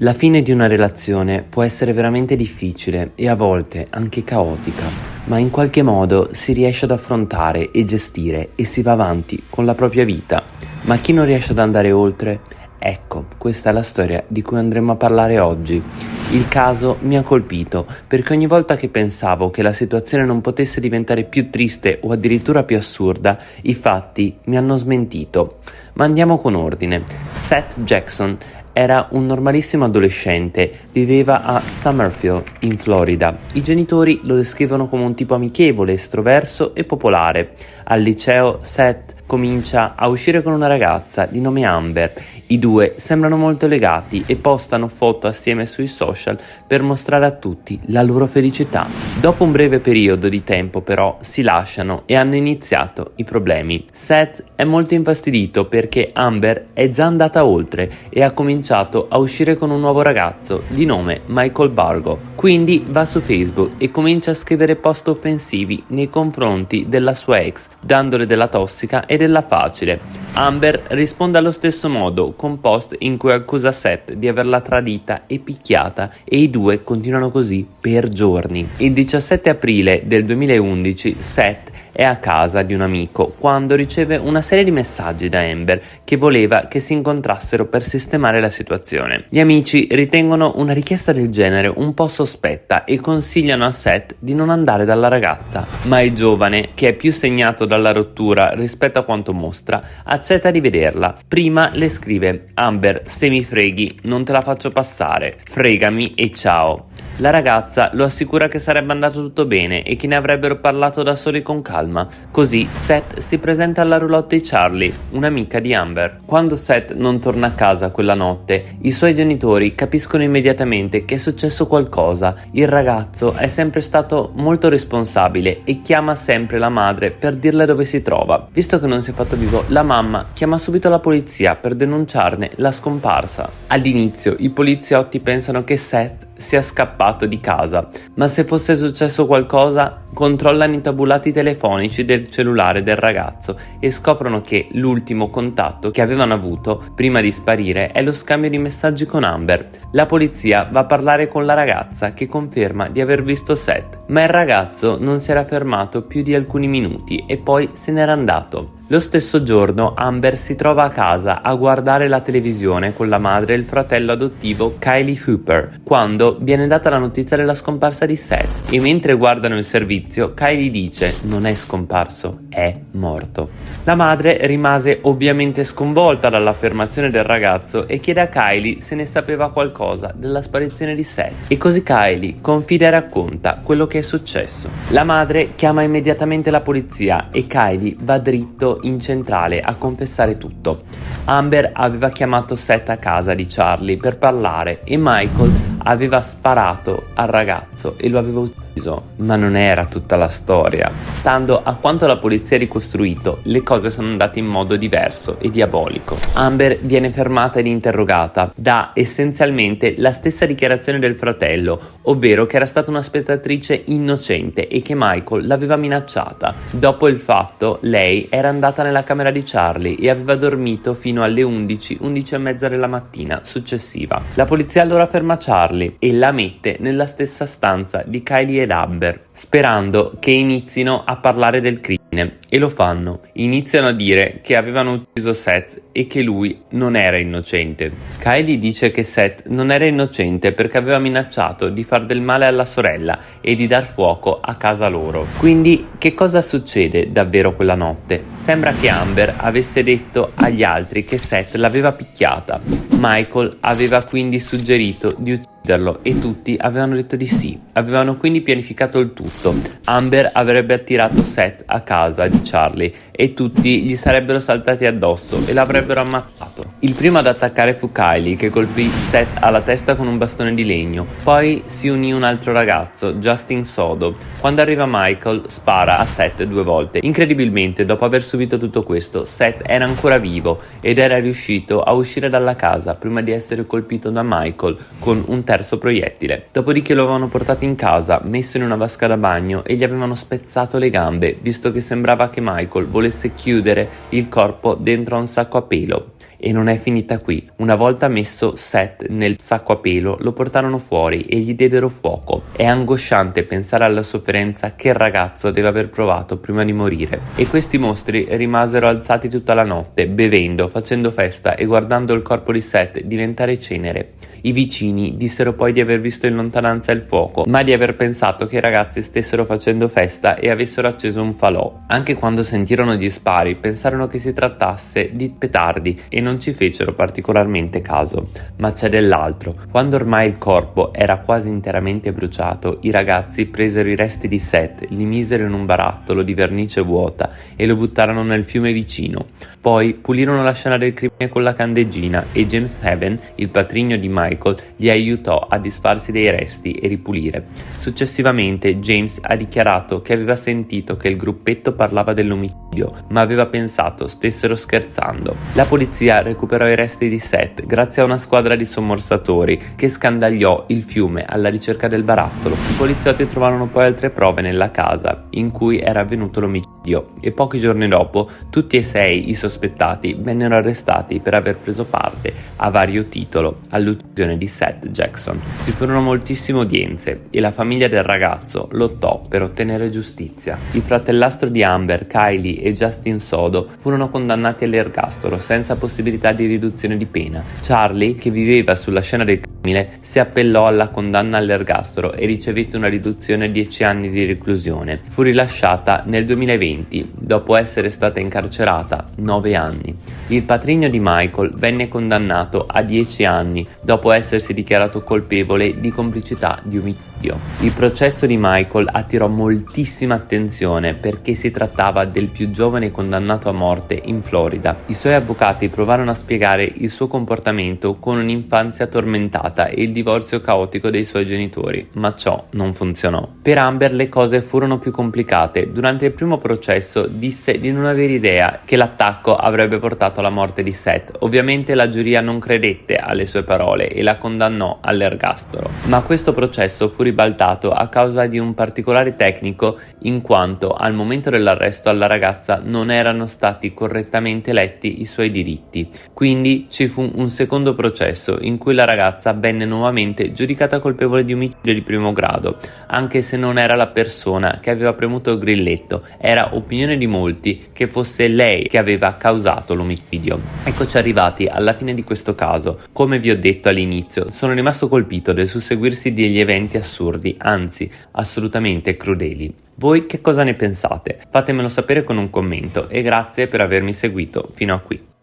La fine di una relazione può essere veramente difficile e a volte anche caotica, ma in qualche modo si riesce ad affrontare e gestire e si va avanti con la propria vita. Ma chi non riesce ad andare oltre? Ecco, questa è la storia di cui andremo a parlare oggi. Il caso mi ha colpito perché ogni volta che pensavo che la situazione non potesse diventare più triste o addirittura più assurda, i fatti mi hanno smentito. Ma andiamo con ordine. Seth Jackson era un normalissimo adolescente, viveva a Summerfield, in Florida. I genitori lo descrivono come un tipo amichevole, estroverso e popolare. Al liceo Seth comincia a uscire con una ragazza di nome Amber. I due sembrano molto legati e postano foto assieme sui social per mostrare a tutti la loro felicità. Dopo un breve periodo di tempo però si lasciano e hanno iniziato i problemi. Seth è molto infastidito perché Amber è già andata oltre e ha cominciato a uscire con un nuovo ragazzo di nome Michael Bargo. Quindi va su Facebook e comincia a scrivere post offensivi nei confronti della sua ex, dandole della tossica e della facile. Amber risponde allo stesso modo con post in cui accusa Seth di averla tradita e picchiata e i due continuano così per giorni. Il 17 aprile del 2011 Seth è a casa di un amico quando riceve una serie di messaggi da Amber che voleva che si incontrassero per sistemare la situazione. Gli amici ritengono una richiesta del genere un po' sospetta e consigliano a Seth di non andare dalla ragazza, ma il giovane, che è più segnato dalla rottura rispetto a quanto mostra, accetta di vederla. Prima le scrive Amber, se mi freghi, non te la faccio passare, fregami e ciao. La ragazza lo assicura che sarebbe andato tutto bene e che ne avrebbero parlato da soli con calma. Così Seth si presenta alla roulotte di Charlie, un'amica di Amber. Quando Seth non torna a casa quella notte, i suoi genitori capiscono immediatamente che è successo qualcosa. Il ragazzo è sempre stato molto responsabile e chiama sempre la madre per dirle dove si trova. Visto che non si è fatto vivo, la mamma chiama subito la polizia per denunciarne la scomparsa. All'inizio i poliziotti pensano che Seth sia scappato di casa, ma se fosse successo qualcosa controllano i tabulati telefonici del cellulare del ragazzo e scoprono che l'ultimo contatto che avevano avuto prima di sparire è lo scambio di messaggi con Amber. La polizia va a parlare con la ragazza che conferma di aver visto Seth, ma il ragazzo non si era fermato più di alcuni minuti e poi se n'era andato. Lo stesso giorno Amber si trova a casa a guardare la televisione con la madre e il fratello adottivo Kylie Hooper quando viene data la notizia della scomparsa di Seth. E mentre guardano il servizio Kylie dice non è scomparso, è morto. La madre rimase ovviamente sconvolta dall'affermazione del ragazzo e chiede a Kylie se ne sapeva qualcosa della sparizione di Seth e così Kylie confida e racconta quello che è successo. La madre chiama immediatamente la polizia e Kylie va dritto in centrale a confessare tutto. Amber aveva chiamato Seth a casa di Charlie per parlare e Michael aveva sparato al ragazzo e lo aveva ucciso ma non era tutta la storia. Stando a quanto la polizia ha ricostruito, le cose sono andate in modo diverso e diabolico. Amber viene fermata ed interrogata, dà essenzialmente la stessa dichiarazione del fratello, ovvero che era stata una spettatrice innocente e che Michael l'aveva minacciata. Dopo il fatto, lei era andata nella camera di Charlie e aveva dormito fino alle 11, 11 e mezza della mattina successiva. La polizia allora ferma Charlie e la mette nella stessa stanza di Kylie e ed Amber, sperando che inizino a parlare del crimine e lo fanno. Iniziano a dire che avevano ucciso Seth e che lui non era innocente. Kylie dice che Seth non era innocente perché aveva minacciato di far del male alla sorella e di dar fuoco a casa loro. Quindi che cosa succede davvero quella notte? Sembra che Amber avesse detto agli altri che Seth l'aveva picchiata. Michael aveva quindi suggerito di uccidere e tutti avevano detto di sì. Avevano quindi pianificato il tutto. Amber avrebbe attirato Seth a casa di Charlie e tutti gli sarebbero saltati addosso e l'avrebbero ammazzato. Il primo ad attaccare fu Kylie che colpì Seth alla testa con un bastone di legno. Poi si unì un altro ragazzo, Justin Sodo. Quando arriva Michael spara a Seth due volte. Incredibilmente dopo aver subito tutto questo Seth era ancora vivo ed era riuscito a uscire dalla casa prima di essere colpito da Michael con un terzo proiettile. Dopodiché lo avevano portato in casa, messo in una vasca da bagno e gli avevano spezzato le gambe, visto che sembrava che Michael volesse chiudere il corpo dentro a un sacco a pelo. E non è finita qui. Una volta messo Seth nel sacco a pelo, lo portarono fuori e gli diedero fuoco. È angosciante pensare alla sofferenza che il ragazzo deve aver provato prima di morire. E questi mostri rimasero alzati tutta la notte, bevendo, facendo festa e guardando il corpo di Seth diventare cenere. I vicini dissero poi di aver visto in lontananza il fuoco, ma di aver pensato che i ragazzi stessero facendo festa e avessero acceso un falò. Anche quando sentirono gli spari, pensarono che si trattasse di petardi e non ci fecero particolarmente caso. Ma c'è dell'altro. Quando ormai il corpo era quasi interamente bruciato, i ragazzi presero i resti di Seth, li misero in un barattolo di vernice vuota e lo buttarono nel fiume vicino. Poi pulirono la scena del crimine con la candeggina e James Heaven, il patrigno di Michael, gli aiutò a disfarsi dei resti e ripulire. Successivamente James ha dichiarato che aveva sentito che il gruppetto parlava dell'omicidio, ma aveva pensato stessero scherzando. La polizia recuperò i resti di Seth grazie a una squadra di sommorsatori che scandagliò il fiume alla ricerca del barattolo. I poliziotti trovarono poi altre prove nella casa in cui era avvenuto l'omicidio e pochi giorni dopo tutti e sei i sospettati vennero arrestati per aver preso parte a vario titolo all'uccisione di Seth Jackson. Ci furono moltissime udienze e la famiglia del ragazzo lottò per ottenere giustizia. Il fratellastro di Amber, Kylie e Justin Sodo furono condannati all'ergastolo senza possibilità di riduzione di pena. Charlie, che viveva sulla scena del crimine, si appellò alla condanna all'ergastolo e ricevette una riduzione a 10 anni di reclusione. Fu rilasciata nel 2020 dopo essere stata incarcerata 9 anni. Il patrigno di Michael venne condannato a 10 anni dopo essersi dichiarato colpevole di complicità di omicidio. Il processo di Michael attirò moltissima attenzione perché si trattava del più giovane condannato a morte in Florida. I suoi avvocati provarono a spiegare il suo comportamento con un'infanzia tormentata e il divorzio caotico dei suoi genitori, ma ciò non funzionò. Per Amber le cose furono più complicate. Durante il primo processo disse di non avere idea che l'attacco avrebbe portato alla morte di Seth. Ovviamente la giuria non credette alle sue parole e la condannò all'ergastolo. Ma questo processo fu ribaltato a causa di un particolare tecnico in quanto al momento dell'arresto alla ragazza non erano stati correttamente letti i suoi diritti. Quindi ci fu un secondo processo in cui la ragazza venne nuovamente giudicata colpevole di omicidio di primo grado, anche se non era la persona che aveva premuto il grilletto, era opinione di molti che fosse lei che aveva causato l'omicidio. Eccoci arrivati alla fine di questo caso. Come vi ho detto all'inizio, sono rimasto colpito del susseguirsi degli eventi assurdi, anzi assolutamente crudeli. Voi che cosa ne pensate? Fatemelo sapere con un commento e grazie per avermi seguito fino a qui.